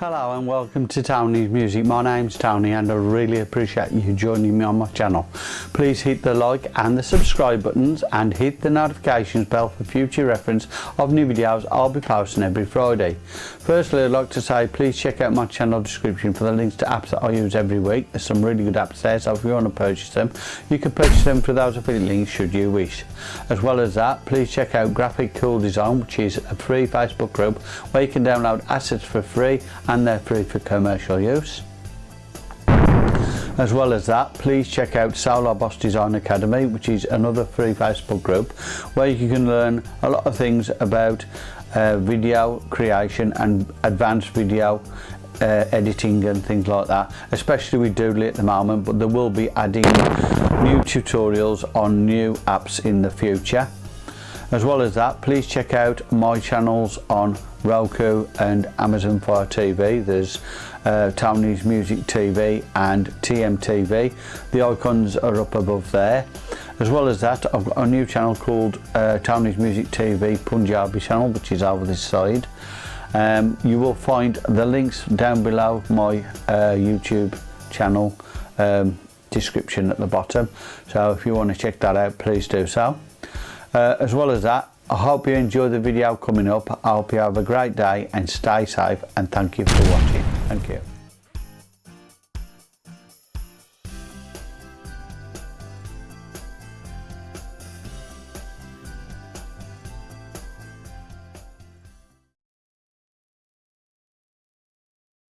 Hello and welcome to Tony's Music. My name's Tony and I really appreciate you joining me on my channel. Please hit the like and the subscribe buttons and hit the notifications bell for future reference of new videos I'll be posting every Friday. Firstly I'd like to say please check out my channel description for the links to apps that I use every week. There's some really good apps there so if you want to purchase them you can purchase them through those affiliate links should you wish. As well as that please check out Graphic Cool Design which is a free Facebook group where you can download assets for free and and they're free for commercial use. As well as that, please check out Saular Boss Design Academy, which is another free Facebook group where you can learn a lot of things about uh, video creation and advanced video uh, editing and things like that, especially with Doodly at the moment, but there will be adding new tutorials on new apps in the future. As well as that, please check out my channels on Roku and Amazon Fire TV. There's uh, Taiwanese Music TV and TMTV. The icons are up above there. As well as that, I've got a new channel called uh, Taiwanese Music TV Punjabi channel, which is over this side. Um, you will find the links down below my uh, YouTube channel um, description at the bottom. So if you want to check that out, please do so. Uh, as well as that, I hope you enjoy the video coming up. I hope you have a great day and stay safe and thank you for watching. Thank you.